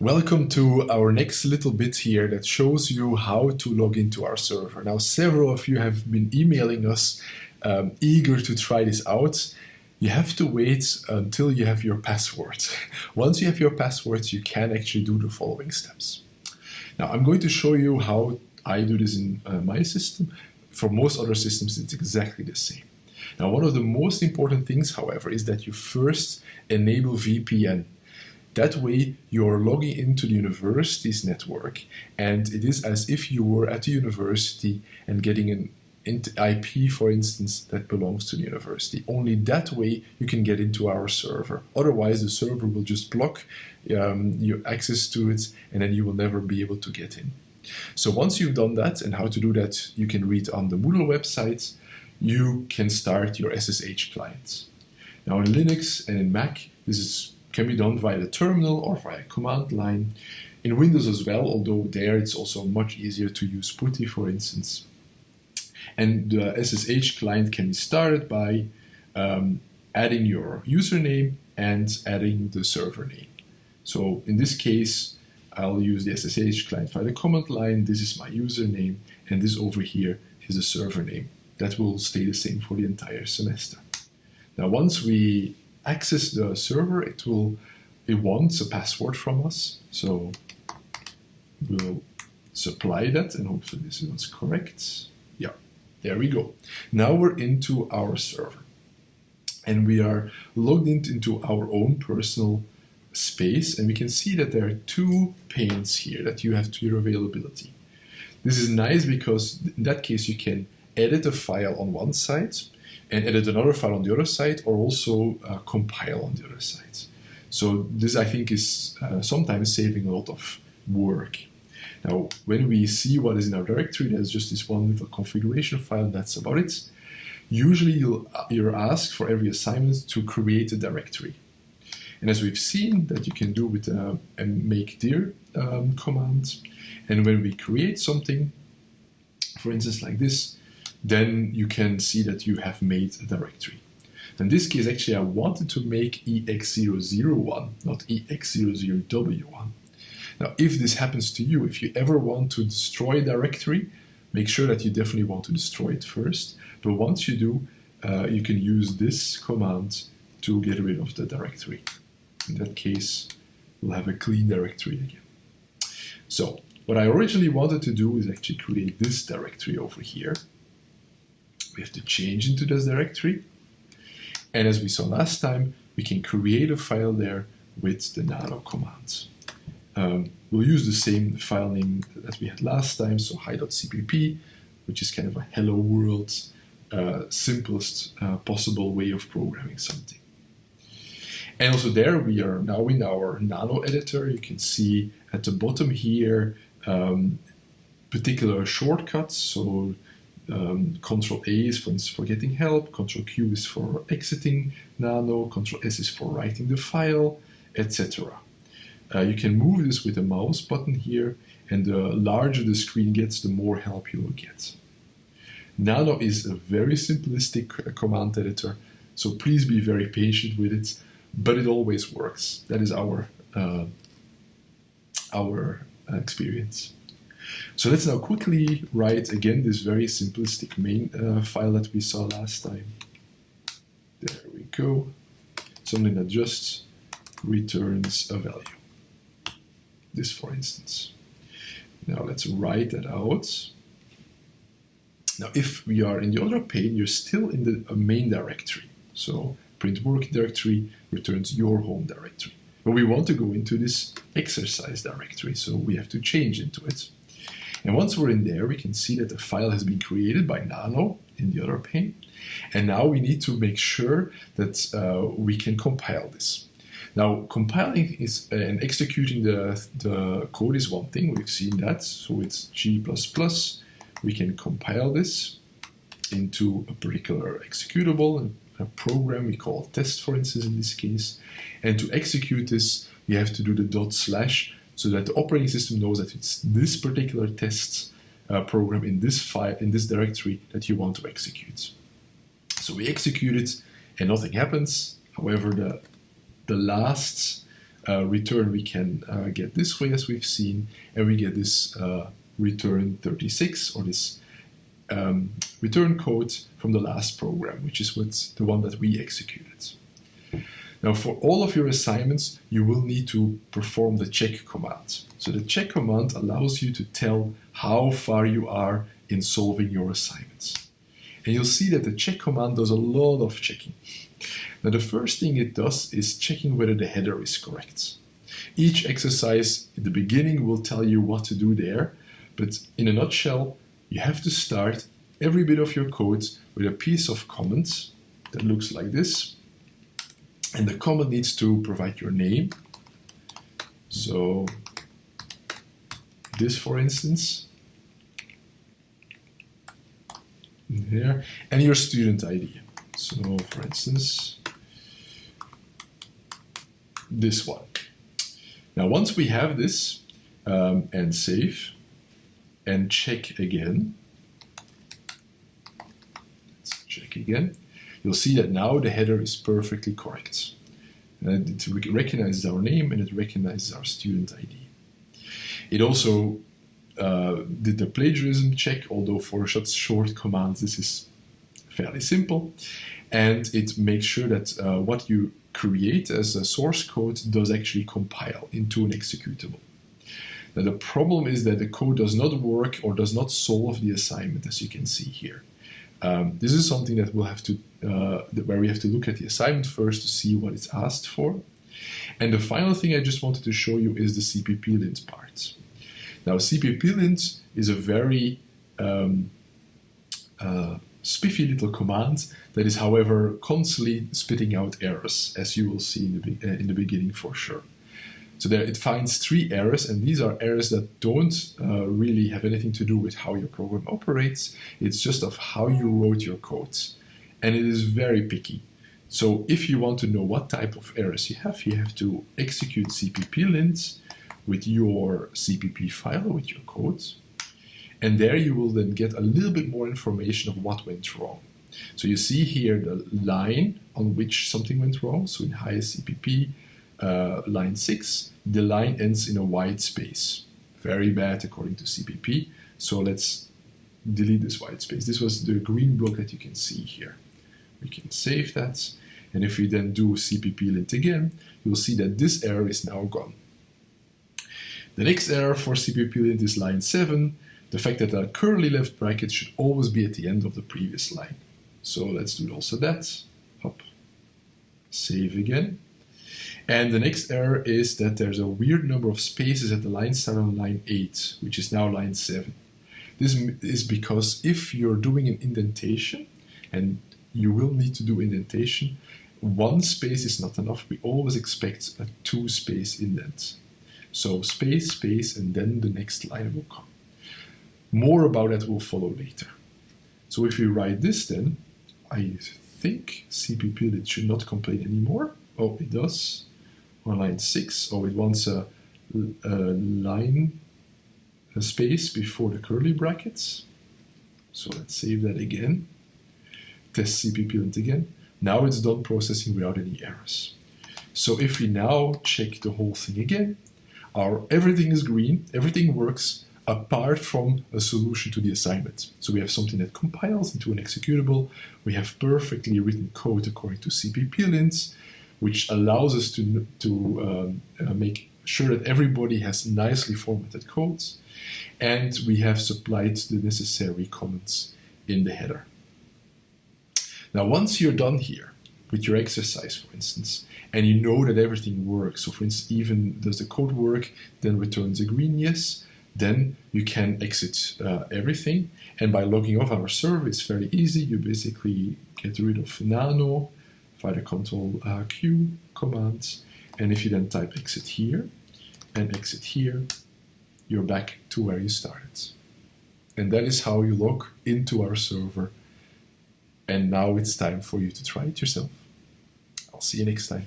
Welcome to our next little bit here that shows you how to log into our server. Now, several of you have been emailing us um, eager to try this out. You have to wait until you have your password. Once you have your password, you can actually do the following steps. Now, I'm going to show you how I do this in uh, my system. For most other systems, it's exactly the same. Now, one of the most important things, however, is that you first enable VPN. That way, you're logging into the university's network, and it is as if you were at the university and getting an IP, for instance, that belongs to the university. Only that way you can get into our server. Otherwise, the server will just block um, your access to it, and then you will never be able to get in. So once you've done that, and how to do that, you can read on the Moodle website, you can start your SSH clients. Now in Linux and in Mac, this is can be done via the terminal or via command line. In Windows as well, although there it's also much easier to use PuTTY, for instance. And the SSH client can be started by um, adding your username and adding the server name. So in this case, I'll use the SSH client via the command line. This is my username, and this over here is the server name. That will stay the same for the entire semester. Now, once we access the server, it will it wants a password from us. So we'll supply that and hopefully this is correct. Yeah, there we go. Now we're into our server and we are logged into our own personal space and we can see that there are two panes here that you have to your availability. This is nice because in that case you can edit a file on one side and edit another file on the other side or also uh, compile on the other side. So this I think is uh, sometimes saving a lot of work. Now when we see what is in our directory, there's just this one little configuration file that's about it. Usually you'll, you're asked for every assignment to create a directory. And as we've seen that you can do with uh, a make dir um, command, and when we create something, for instance like this, then you can see that you have made a directory. In this case, actually, I wanted to make EX001, not EX00W1. Now, if this happens to you, if you ever want to destroy a directory, make sure that you definitely want to destroy it first. But once you do, uh, you can use this command to get rid of the directory. In that case, we'll have a clean directory again. So, what I originally wanted to do is actually create this directory over here we have to change into this directory. And as we saw last time, we can create a file there with the nano commands. Um, we'll use the same file name that we had last time, so hi.cpp, which is kind of a hello world, uh, simplest uh, possible way of programming something. And also there we are now in our nano editor. You can see at the bottom here um, particular shortcuts. So um, Control A is for, for getting help, Control Q is for exiting Nano, Control S is for writing the file, etc. Uh, you can move this with the mouse button here, and the larger the screen gets, the more help you will get. Nano is a very simplistic uh, command editor, so please be very patient with it, but it always works. That is our, uh, our uh, experience. So let's now quickly write again this very simplistic main uh, file that we saw last time. There we go. Something that just returns a value. This, for instance. Now let's write that out. Now, if we are in the other pane, you're still in the main directory. So print working directory returns your home directory. But we want to go into this exercise directory, so we have to change into it. And once we're in there, we can see that the file has been created by Nano in the other pane. And now we need to make sure that uh, we can compile this. Now, compiling is uh, and executing the, the code is one thing. We've seen that. So it's G++. We can compile this into a particular executable, a program we call test, for instance, in this case. And to execute this, we have to do the dot slash so that the operating system knows that it's this particular test uh, program in this file, in this directory that you want to execute. So we execute it and nothing happens. However, the, the last uh, return we can uh, get this way as we've seen, and we get this uh, return 36 or this um, return code from the last program, which is what the one that we executed. Now for all of your assignments, you will need to perform the check command. So the check command allows you to tell how far you are in solving your assignments. And you'll see that the check command does a lot of checking. Now the first thing it does is checking whether the header is correct. Each exercise in the beginning will tell you what to do there, but in a nutshell, you have to start every bit of your code with a piece of comment that looks like this. And the comment needs to provide your name. So this, for instance, here, and your student ID. So for instance, this one. Now, once we have this um, and save and check again, let's check again, you'll see that now the header is perfectly correct. And it recognizes our name and it recognizes our student ID. It also uh, did the plagiarism check, although for such short commands this is fairly simple. And it makes sure that uh, what you create as a source code does actually compile into an executable. Now the problem is that the code does not work or does not solve the assignment as you can see here. Um, this is something that we'll have to, uh, where we have to look at the assignment first to see what it's asked for. And the final thing I just wanted to show you is the CPP lint part. Now CPP lint is a very um, uh, spiffy little command that is, however, constantly spitting out errors, as you will see in the, uh, in the beginning for sure. So there it finds three errors, and these are errors that don't uh, really have anything to do with how your program operates. It's just of how you wrote your codes. And it is very picky. So if you want to know what type of errors you have, you have to execute CPP lint with your CPP file, with your codes. And there you will then get a little bit more information of what went wrong. So you see here the line on which something went wrong. So in highest CPP, uh, line 6, the line ends in a white space. Very bad according to CPP. So let's delete this white space. This was the green block that you can see here. We can save that. And if we then do CPP lint again, you'll see that this error is now gone. The next error for CPP lint is line 7, the fact that a curly left bracket should always be at the end of the previous line. So let's do also that. Hop. Save again. And the next error is that there's a weird number of spaces at the line start on line 8, which is now line 7. This is because if you're doing an indentation, and you will need to do indentation, one space is not enough. We always expect a two space indent. So space, space, and then the next line will come. More about that will follow later. So if we write this then, I think CPP should not complain anymore. Oh, it does. On line 6, or it wants a, a line a space before the curly brackets. So let's save that again. Test CPP lint again. Now it's done processing without any errors. So if we now check the whole thing again, our everything is green, everything works, apart from a solution to the assignment. So we have something that compiles into an executable. We have perfectly written code according to CPP lints, which allows us to, to um, uh, make sure that everybody has nicely formatted codes. And we have supplied the necessary comments in the header. Now, once you're done here with your exercise, for instance, and you know that everything works, so for instance, even does the code work, then returns a green yes, then you can exit uh, everything. And by logging off our server, it's very easy. You basically get rid of nano via the control uh, Q command. And if you then type exit here and exit here, you're back to where you started. And that is how you log into our server. And now it's time for you to try it yourself. I'll see you next time.